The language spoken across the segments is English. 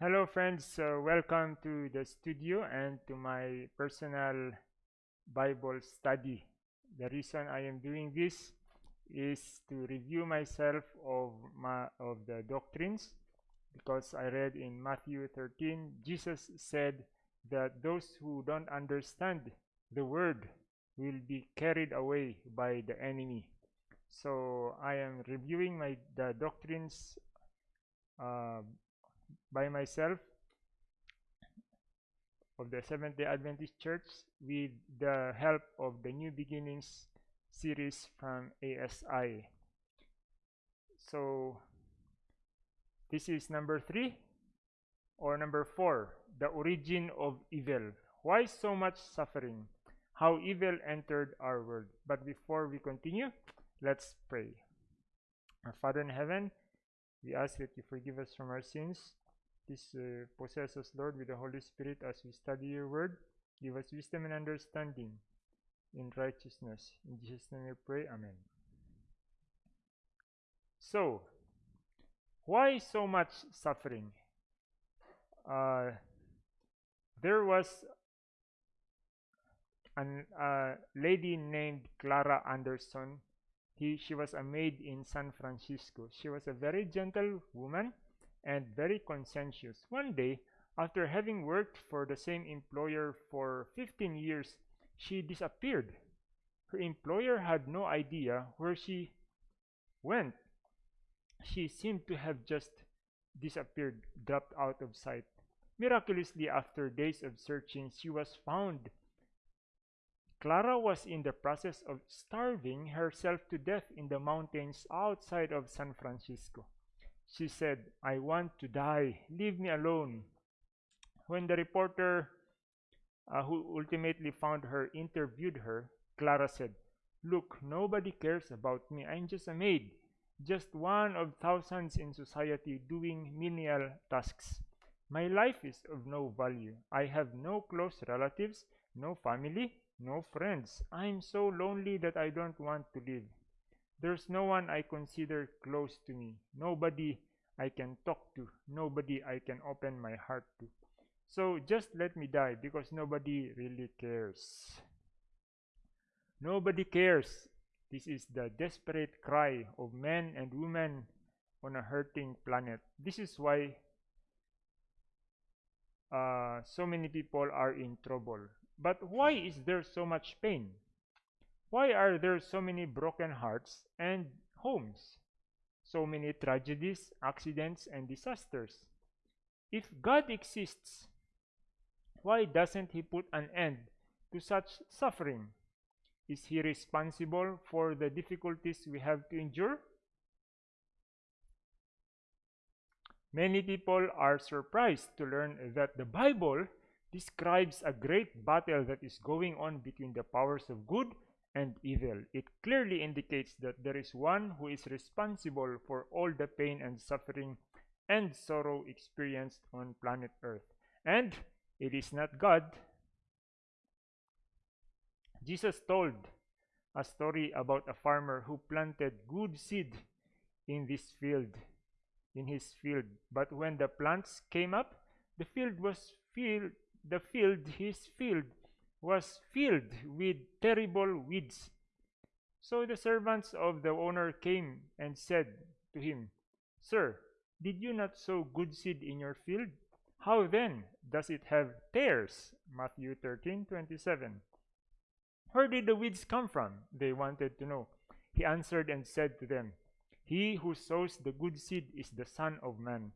Hello, friends. Uh, welcome to the studio and to my personal Bible study. The reason I am doing this is to review myself of my of the doctrines because I read in Matthew 13 Jesus said that those who don't understand the word will be carried away by the enemy. So I am reviewing my the doctrines uh, by myself of the Seventh day Adventist Church with the help of the New Beginnings series from ASI. So, this is number three or number four the origin of evil. Why so much suffering? How evil entered our world. But before we continue, let's pray. Our Father in heaven, we ask that you forgive us from our sins Please uh, possess us, Lord, with the Holy Spirit as we study your word. Give us wisdom and understanding in righteousness. In Jesus' name we pray. Amen. So, why so much suffering? Uh, there was a uh, lady named Clara Anderson. He, she was a maid in San Francisco. She was a very gentle woman and very conscientious. One day, after having worked for the same employer for 15 years, she disappeared. Her employer had no idea where she went. She seemed to have just disappeared, dropped out of sight. Miraculously, after days of searching, she was found. Clara was in the process of starving herself to death in the mountains outside of San Francisco. She said, I want to die. Leave me alone. When the reporter uh, who ultimately found her interviewed her, Clara said, Look, nobody cares about me. I'm just a maid, just one of thousands in society doing menial tasks. My life is of no value. I have no close relatives, no family, no friends. I'm so lonely that I don't want to live. There's no one I consider close to me, nobody I can talk to, nobody I can open my heart to. So just let me die because nobody really cares. Nobody cares. This is the desperate cry of men and women on a hurting planet. This is why uh, so many people are in trouble. But why is there so much pain? Why are there so many broken hearts and homes? So many tragedies, accidents, and disasters. If God exists, why doesn't He put an end to such suffering? Is He responsible for the difficulties we have to endure? Many people are surprised to learn that the Bible describes a great battle that is going on between the powers of good and evil. It clearly indicates that there is one who is responsible for all the pain and suffering and sorrow experienced on planet Earth. And it is not God. Jesus told a story about a farmer who planted good seed in this field, in his field. But when the plants came up, the field was filled, the field, his field was filled with terrible weeds. So the servants of the owner came and said to him, Sir, did you not sow good seed in your field? How then does it have tares? Matthew 13 27. Where did the weeds come from? They wanted to know. He answered and said to them, He who sows the good seed is the Son of Man.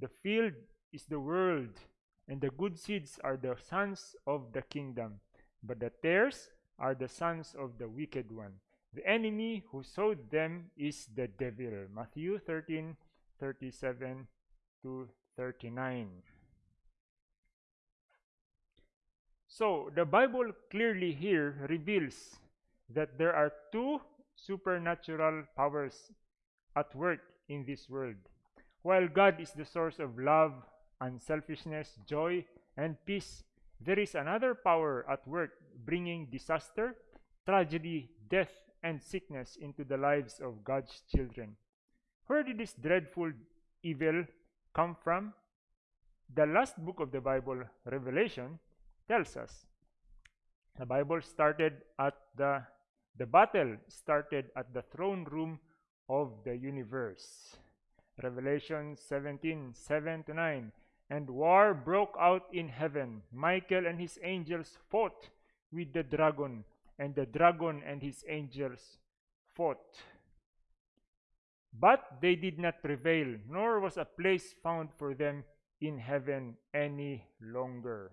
The field is the world, and the good seeds are the sons of the kingdom, but the tares are the sons of the wicked one. The enemy who sowed them is the devil. Matthew 13 37 to 39. So, the Bible clearly here reveals that there are two supernatural powers at work in this world. While God is the source of love, unselfishness, joy, and peace, there is another power at work bringing disaster, tragedy, death, and sickness into the lives of God's children. Where did this dreadful evil come from? the last book of the Bible, Revelation, tells us. The Bible started at the the battle started at the throne room of the universe. Revelation 17 7 to 9. And war broke out in heaven. Michael and his angels fought with the dragon, and the dragon and his angels fought. But they did not prevail, nor was a place found for them in heaven any longer.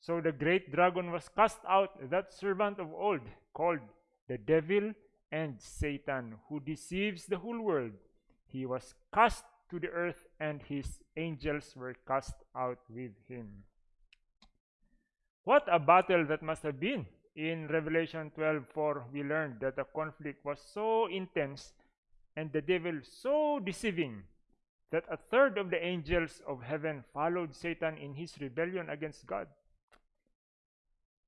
So the great dragon was cast out, that servant of old, called the devil and Satan, who deceives the whole world. He was cast to the earth, and his angels were cast out with him. What a battle that must have been! In Revelation 12:4, we learned that the conflict was so intense and the devil so deceiving that a third of the angels of heaven followed Satan in his rebellion against God.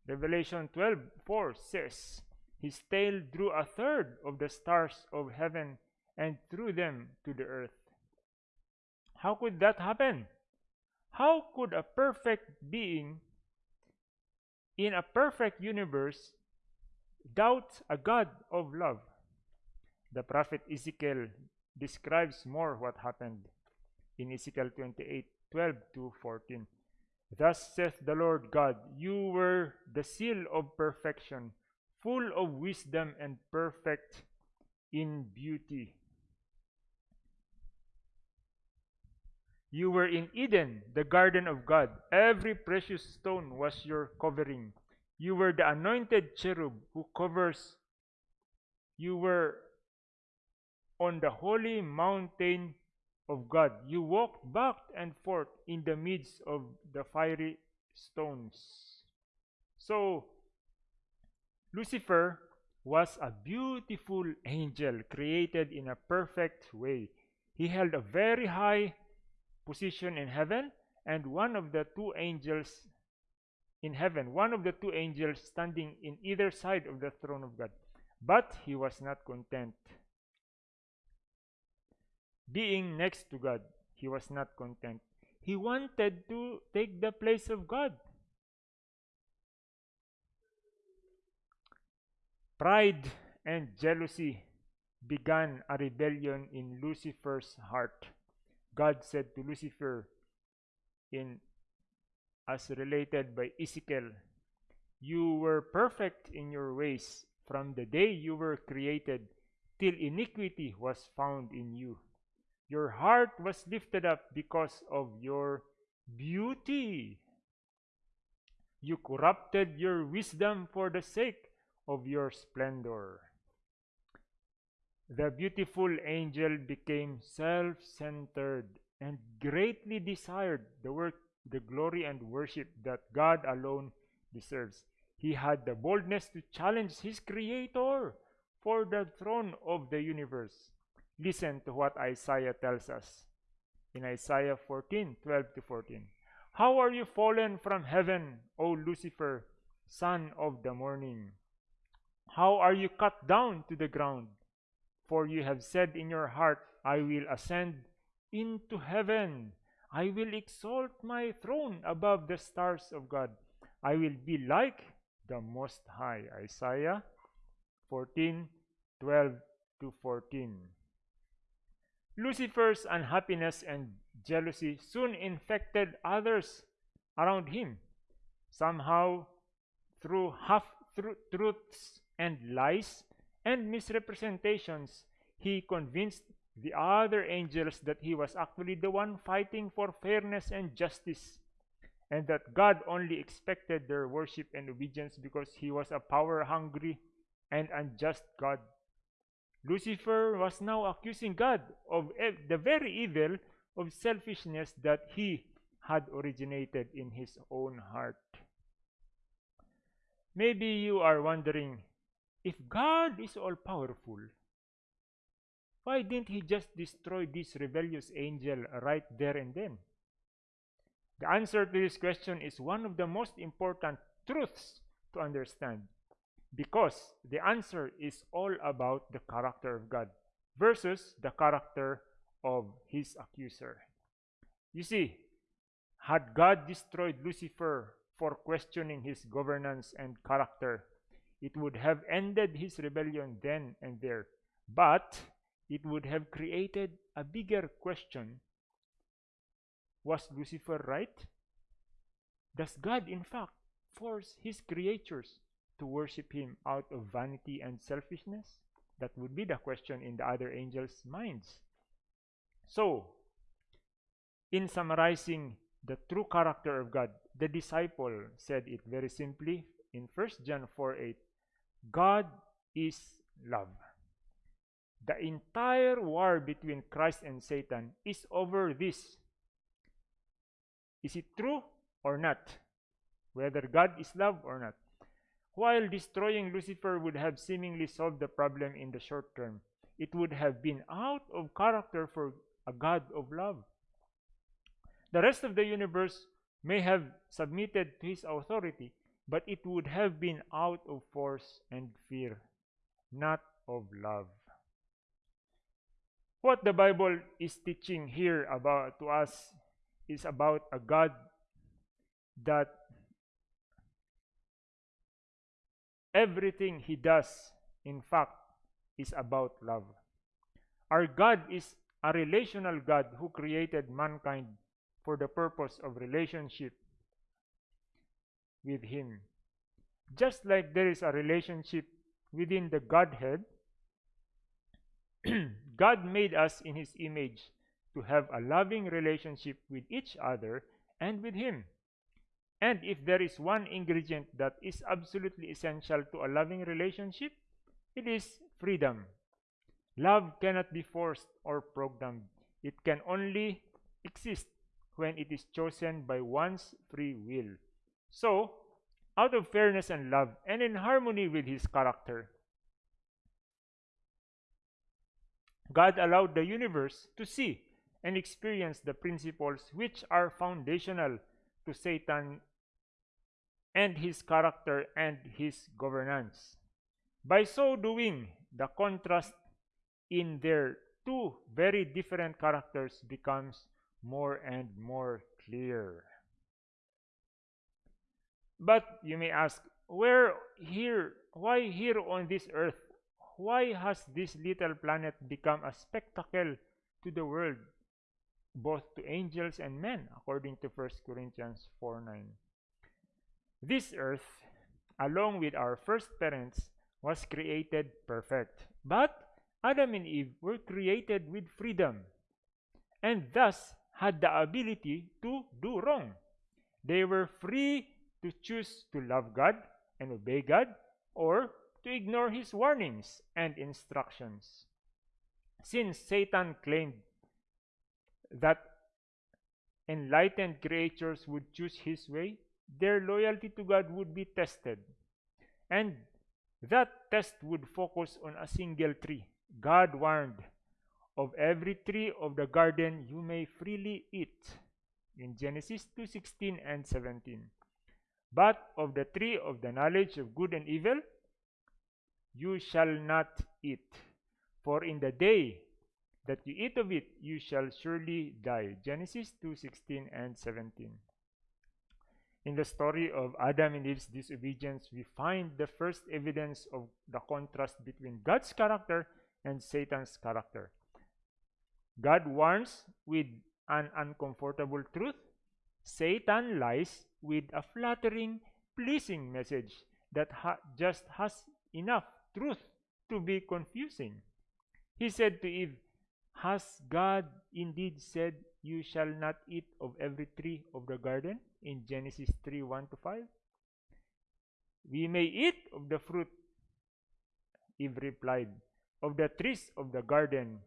Revelation 12:4 says, His tail drew a third of the stars of heaven and threw them to the earth. How could that happen? How could a perfect being in a perfect universe doubt a God of love? The prophet Ezekiel describes more what happened in Ezekiel 28 12 to 14. Thus saith the Lord God, You were the seal of perfection, full of wisdom and perfect in beauty. You were in Eden, the garden of God. Every precious stone was your covering. You were the anointed cherub who covers. You were on the holy mountain of God. You walked back and forth in the midst of the fiery stones. So, Lucifer was a beautiful angel created in a perfect way. He held a very high position in heaven, and one of the two angels in heaven, one of the two angels standing in either side of the throne of God. But he was not content. Being next to God, he was not content. He wanted to take the place of God. Pride and jealousy began a rebellion in Lucifer's heart. God said to Lucifer in as related by Ezekiel, You were perfect in your ways from the day you were created till iniquity was found in you. Your heart was lifted up because of your beauty. You corrupted your wisdom for the sake of your splendor. The beautiful angel became self centered and greatly desired the work, the glory, and worship that God alone deserves. He had the boldness to challenge his Creator for the throne of the universe. Listen to what Isaiah tells us in Isaiah 14 12 to 14. How are you fallen from heaven, O Lucifer, son of the morning? How are you cut down to the ground? For you have said in your heart, I will ascend into heaven. I will exalt my throne above the stars of God. I will be like the Most High. Isaiah 14 12 to 14. Lucifer's unhappiness and jealousy soon infected others around him. Somehow, through half truths and lies and misrepresentations, he convinced the other angels that he was actually the one fighting for fairness and justice, and that God only expected their worship and obedience because he was a power hungry and unjust God. Lucifer was now accusing God of the very evil of selfishness that he had originated in his own heart. Maybe you are wondering if God is all powerful, why didn't he just destroy this rebellious angel right there and then? The answer to this question is one of the most important truths to understand because the answer is all about the character of God versus the character of his accuser. You see, had God destroyed Lucifer for questioning his governance and character, it would have ended his rebellion then and there. But it would have created a bigger question Was Lucifer right? Does God, in fact, force his creatures to worship him out of vanity and selfishness? That would be the question in the other angels' minds. So, in summarizing the true character of God, the disciple said it very simply in 1 John 4 8 God is love. The entire war between Christ and Satan is over this. Is it true or not? Whether God is love or not. While destroying Lucifer would have seemingly solved the problem in the short term, it would have been out of character for a God of love. The rest of the universe may have submitted to his authority, but it would have been out of force and fear, not of love. What the Bible is teaching here about to us is about a God that everything he does in fact is about love. Our God is a relational God who created mankind for the purpose of relationship with Him. Just like there is a relationship within the Godhead, God made us in His image to have a loving relationship with each other and with Him. And if there is one ingredient that is absolutely essential to a loving relationship, it is freedom. Love cannot be forced or programmed. It can only exist when it is chosen by one's free will. So, out of fairness and love and in harmony with his character, God allowed the universe to see and experience the principles which are foundational to Satan and his character and his governance. By so doing, the contrast in their two very different characters becomes more and more clear. But you may ask, where here, why here on this earth? Why has this little planet become a spectacle to the world, both to angels and men, according to 1 Corinthians 4 9? This earth, along with our first parents, was created perfect. But Adam and Eve were created with freedom and thus had the ability to do wrong. They were free to choose to love God and obey God or to ignore his warnings and instructions. Since Satan claimed that enlightened creatures would choose his way, their loyalty to God would be tested. And that test would focus on a single tree. God warned of every tree of the garden you may freely eat in Genesis 2:16 and 17 but of the tree of the knowledge of good and evil you shall not eat. For in the day that you eat of it you shall surely die. Genesis 2:16 and 17 in the story of Adam and Eve's disobedience we find the first evidence of the contrast between God's character and Satan's character. God warns with an uncomfortable truth. Satan lies with a flattering, pleasing message that ha just has enough truth to be confusing. He said to Eve, Has God indeed said, You shall not eat of every tree of the garden? In Genesis 3 1 to 5. We may eat of the fruit, Eve replied, of the trees of the garden,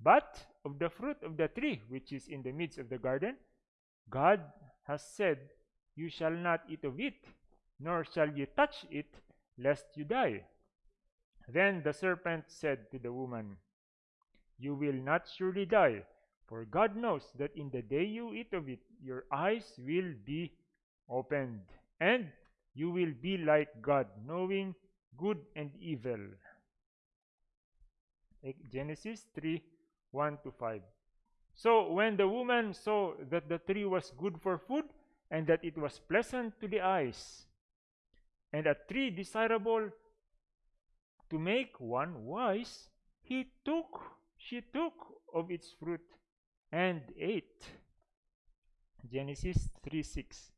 but of the fruit of the tree which is in the midst of the garden, God has said, You shall not eat of it, nor shall you touch it, lest you die. Then the serpent said to the woman, You will not surely die, for God knows that in the day you eat of it, your eyes will be opened, and you will be like God, knowing good and evil. Genesis 3 1 to 5. So when the woman saw that the tree was good for food, and that it was pleasant to the eyes, and a tree desirable to make one wise, he took, she took of its fruit and ate. Genesis 3 6.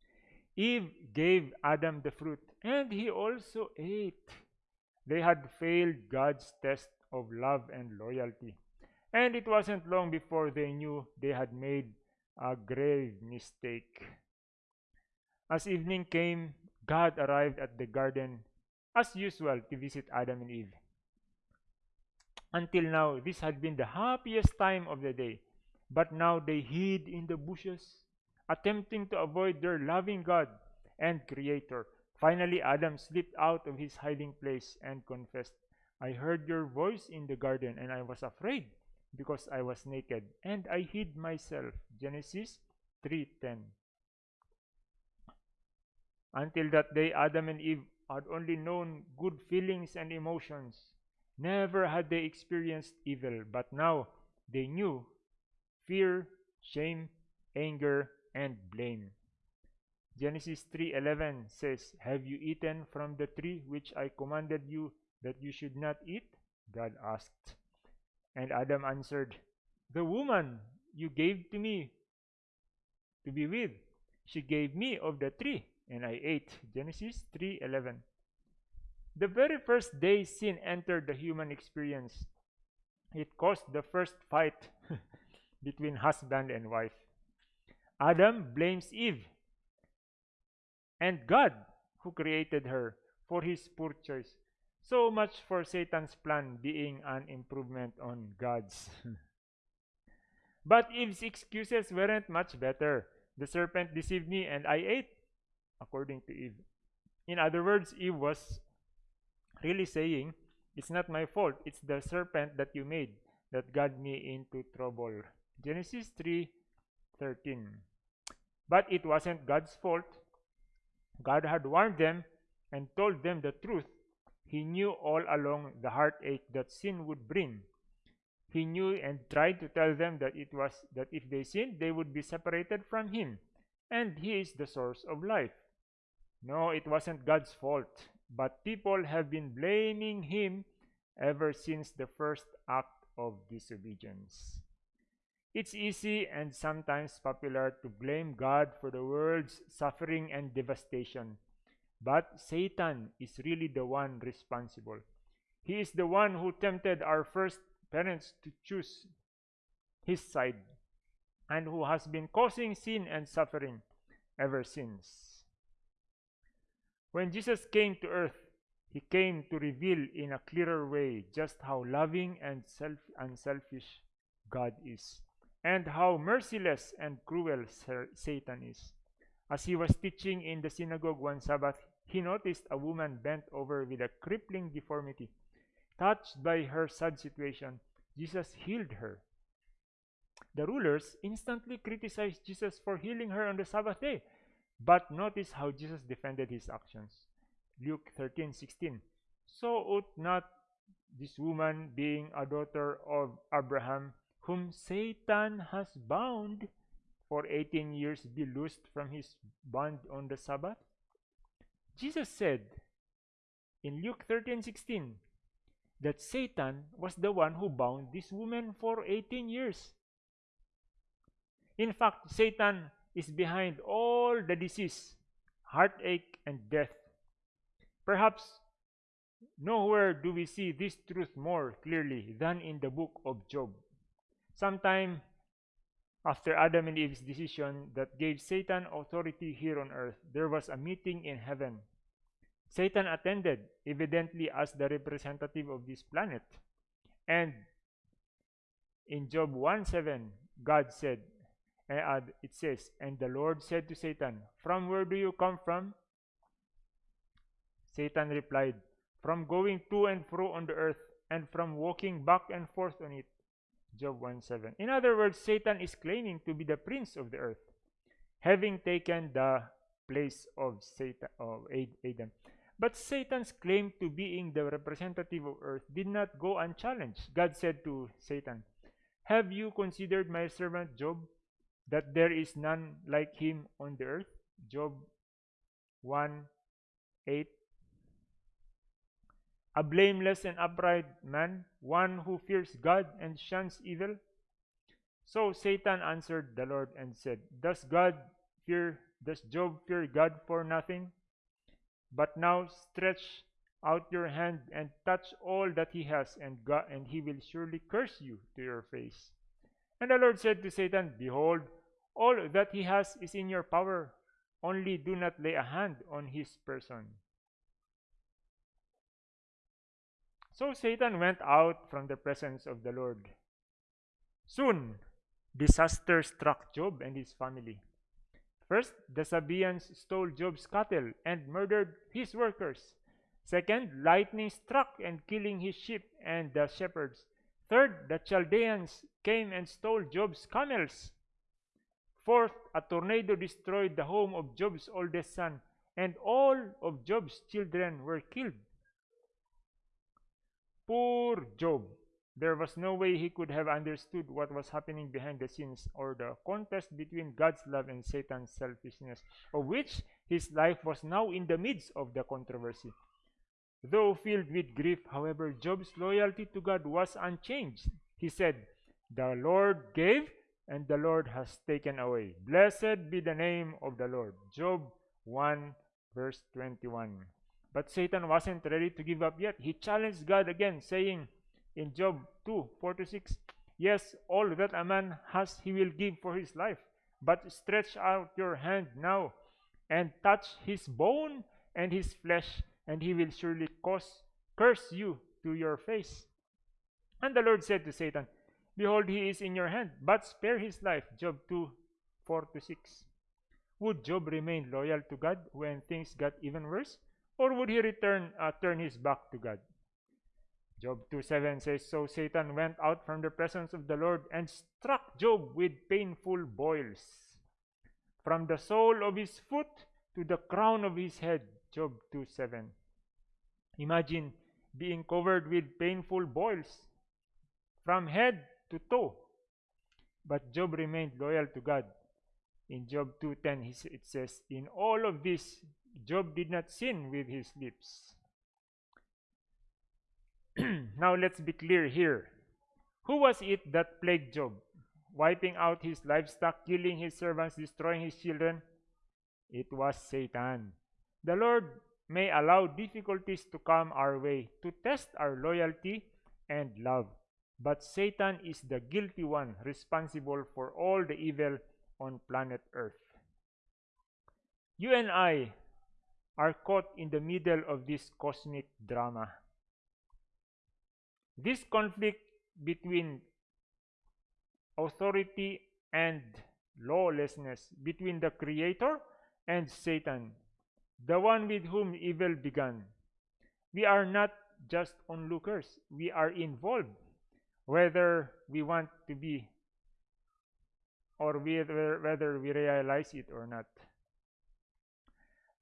Eve gave Adam the fruit, and he also ate. They had failed God's test of love and loyalty. And it wasn't long before they knew they had made a grave mistake. As evening came, God arrived at the garden as usual to visit Adam and Eve. Until now, this had been the happiest time of the day. But now they hid in the bushes, attempting to avoid their loving God and Creator. Finally, Adam slipped out of his hiding place and confessed, I heard your voice in the garden, and I was afraid because I was naked, and I hid myself. Genesis 3:10. Until that day, Adam and Eve had only known good feelings and emotions. Never had they experienced evil, but now they knew fear, shame, anger, and blame. Genesis 3:11 says, "Have you eaten from the tree which I commanded you that you should not eat?" God asked. And Adam answered, "The woman you gave to me to be with, she gave me of the tree, and I ate." Genesis 3:11. The very first day sin entered the human experience, it caused the first fight between husband and wife. Adam blames Eve and God, who created her, for his poor choice. So much for Satan's plan being an improvement on God's. but Eve's excuses weren't much better. The serpent deceived me and I ate, according to Eve. In other words, Eve was really saying, It's not my fault, it's the serpent that you made that got me into trouble. Genesis 3 13. But it wasn't God's fault. God had warned them and told them the truth. He knew all along the heartache that sin would bring. He knew and tried to tell them that it was that if they sinned, they would be separated from Him, and He is the source of life. No, it wasn't God's fault, but people have been blaming Him ever since the first act of disobedience. It's easy and sometimes popular to blame God for the world's suffering and devastation. But Satan is really the one responsible. He is the one who tempted our first parents to choose his side and who has been causing sin and suffering ever since. When Jesus came to earth, he came to reveal in a clearer way just how loving and self unselfish God is and how merciless and cruel Satan is. As he was teaching in the synagogue one Sabbath, he noticed a woman bent over with a crippling deformity. Touched by her sad situation, Jesus healed her. The rulers instantly criticized Jesus for healing her on the Sabbath day. But notice how Jesus defended his actions. Luke 13:16. So ought not this woman, being a daughter of Abraham, whom Satan has bound for 18 years be loosed from his bond on the Sabbath? Jesus said in Luke 13:16 that Satan was the one who bound this woman for 18 years. In fact, Satan is behind all the disease, heartache, and death. Perhaps nowhere do we see this truth more clearly than in the book of Job. Sometime after Adam and Eve's decision that gave Satan authority here on earth, there was a meeting in heaven. Satan attended, evidently as the representative of this planet. And in Job 1 7, God said, and it says, And the Lord said to Satan, From where do you come from? Satan replied, From going to and fro on the earth, and from walking back and forth on it. Job 1 7. In other words, Satan is claiming to be the prince of the earth, having taken the place of Satan of Adam. But Satan's claim to being the representative of earth did not go unchallenged. God said to Satan, Have you considered my servant Job, that there is none like him on the earth? Job 1 8. A blameless and upright man, one who fears God and shuns evil. So Satan answered the Lord and said, Does God fear, does Job fear God for nothing? But now stretch out your hand and touch all that he has, and God, and he will surely curse you to your face. And the Lord said to Satan, Behold, all that he has is in your power, only do not lay a hand on his person. So Satan went out from the presence of the Lord. Soon, disaster struck Job and his family. First, the Sabaeans stole Job's cattle and murdered his workers. Second, lightning struck and killing his sheep and the shepherds. Third, the Chaldeans came and stole Job's camels. Fourth, a tornado destroyed the home of Job's oldest son, and all of Job's children were killed. Poor Job. There was no way he could have understood what was happening behind the scenes or the contest between God's love and Satan's selfishness, of which his life was now in the midst of the controversy. Though filled with grief, however, Job's loyalty to God was unchanged. He said, The Lord gave, and the Lord has taken away. Blessed be the name of the Lord. Job 1, verse 21. But Satan wasn't ready to give up yet. He challenged God again, saying in Job 2, 4 to 6, Yes, all that a man has he will give for his life. But stretch out your hand now and touch his bone and his flesh, and he will surely cause, curse you to your face. And the Lord said to Satan, Behold, he is in your hand, but spare his life. Job 2 4 to 6. Would Job remain loyal to God when things got even worse? Or would he return uh, turn his back to God? Job 2 7 says, So Satan went out from the presence of the Lord and struck Job with painful boils. From the sole of his foot to the crown of his head. Job 2 7. Imagine being covered with painful boils from head to toe. But Job remained loyal to God. In Job 2:10 it says, "In all of this Job did not sin with his lips." now let's be clear here. Who was it that plagued Job? Wiping out his livestock, killing his servants, destroying his children? It was Satan. The Lord may allow difficulties to come our way to test our loyalty and love. But Satan is the guilty one responsible for all the evil on planet Earth. You and I are caught in the middle of this cosmic drama. This conflict between authority and lawlessness, between the Creator and Satan, the one with whom evil began. We are not just onlookers, we are involved whether we want to be or whether, whether we realize it or not.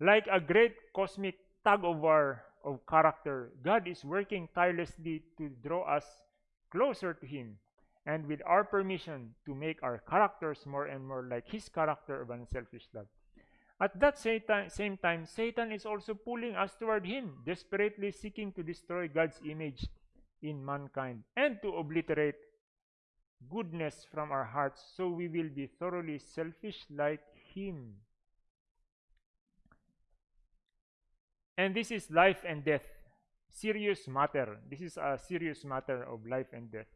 Like a great cosmic tug of war of character, God is working tirelessly to draw us closer to Him and with our permission to make our characters more and more like His character of unselfish love. At that same time, Satan is also pulling us toward Him, desperately seeking to destroy God's image in mankind and to obliterate goodness from our hearts so we will be thoroughly selfish like him. And this is life and death. Serious matter. This is a serious matter of life and death.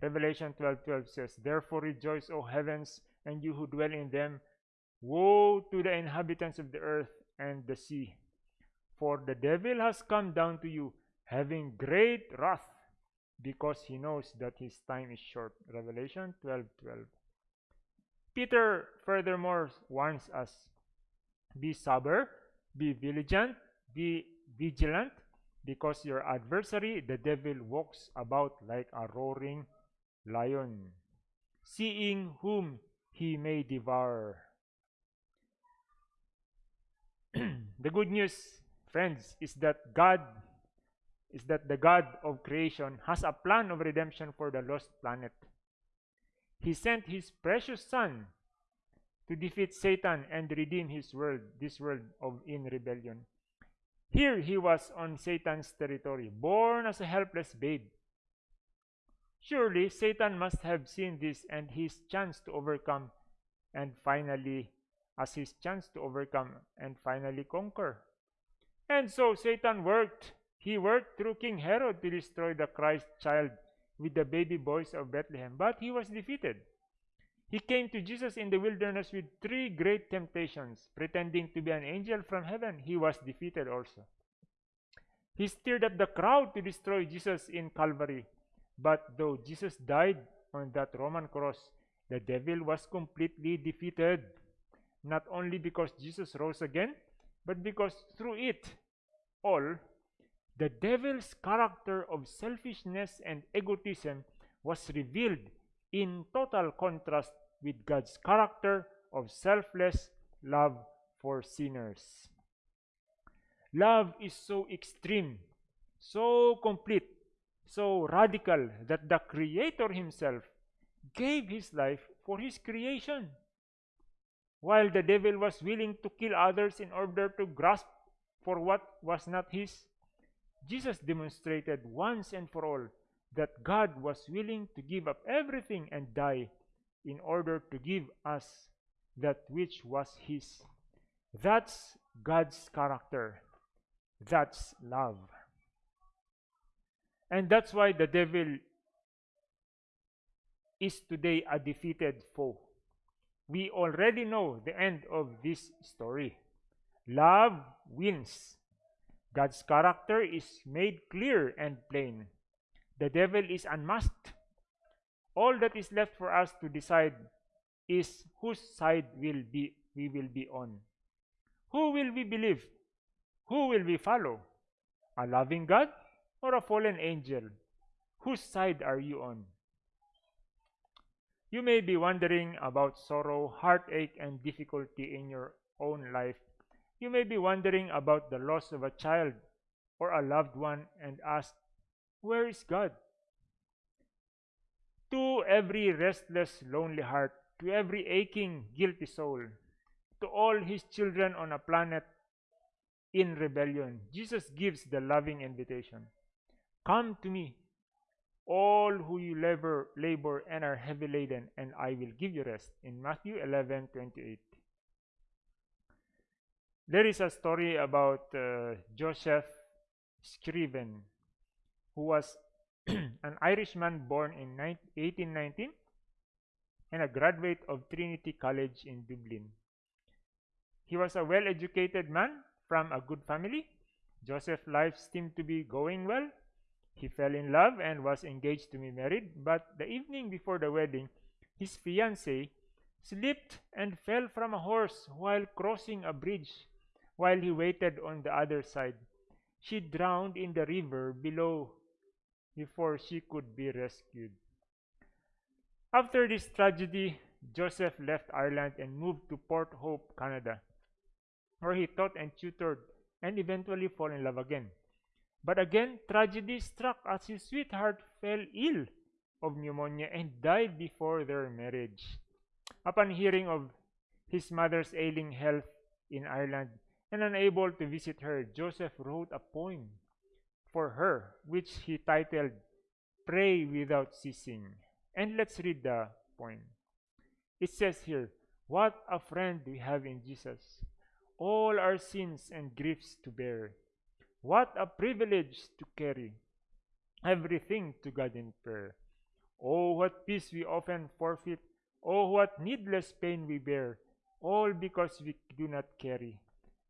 Revelation 12:12 12 says, Therefore rejoice, O heavens, and you who dwell in them. Woe to the inhabitants of the earth and the sea. For the devil has come down to you, having great wrath, because he knows that his time is short. Revelation 12 12. Peter furthermore warns us be sober, be vigilant, be vigilant, because your adversary, the devil, walks about like a roaring lion, seeing whom he may devour. the good news, friends, is that God is that the God of creation has a plan of redemption for the lost planet. He sent his precious son to defeat Satan and redeem his world, this world of in rebellion. Here he was on Satan's territory, born as a helpless babe. Surely Satan must have seen this and his chance to overcome and finally as his chance to overcome and finally conquer. And so Satan worked. He worked through King Herod to destroy the Christ child with the baby boys of Bethlehem, but he was defeated. He came to Jesus in the wilderness with three great temptations, pretending to be an angel from heaven. He was defeated also. He stirred up the crowd to destroy Jesus in Calvary. But though Jesus died on that Roman cross, the devil was completely defeated. Not only because Jesus rose again, but because through it all, the devil's character of selfishness and egotism was revealed in total contrast with God's character of selfless love for sinners. Love is so extreme, so complete, so radical that the Creator Himself gave His life for His creation. While the devil was willing to kill others in order to grasp for what was not his, Jesus demonstrated once and for all that God was willing to give up everything and die in order to give us that which was His. That's God's character. That's love. And that's why the devil is today a defeated foe. We already know the end of this story. Love wins. God's character is made clear and plain. The devil is unmasked. All that is left for us to decide is whose side will be we will be on. Who will we believe? Who will we follow? A loving God or a fallen angel? Whose side are you on? You may be wondering about sorrow, heartache, and difficulty in your own life. You may be wondering about the loss of a child or a loved one and ask, Where is God? To every restless, lonely heart, to every aching, guilty soul, to all his children on a planet in rebellion, Jesus gives the loving invitation Come to me, all who you labor, labor and are heavy laden, and I will give you rest. In Matthew 11 28. There is a story about uh, Joseph Scriven, who was an Irishman born in 1819 and a graduate of Trinity College in Dublin. He was a well educated man from a good family. Joseph's life seemed to be going well. He fell in love and was engaged to be married, but the evening before the wedding, his fiancée slipped and fell from a horse while crossing a bridge while he waited on the other side. She drowned in the river below before she could be rescued. After this tragedy, Joseph left Ireland and moved to Port Hope, Canada, where he taught and tutored and eventually fell in love again. But again, tragedy struck as his sweetheart fell ill of pneumonia and died before their marriage. Upon hearing of his mother's ailing health in Ireland and unable to visit her, Joseph wrote a poem for her, which he titled Pray Without Ceasing. And let's read the poem. It says here, What a friend we have in Jesus, all our sins and griefs to bear. What a privilege to carry everything to God in prayer. Oh, what peace we often forfeit. Oh, what needless pain we bear, all because we do not carry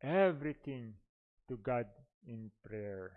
everything to God in prayer.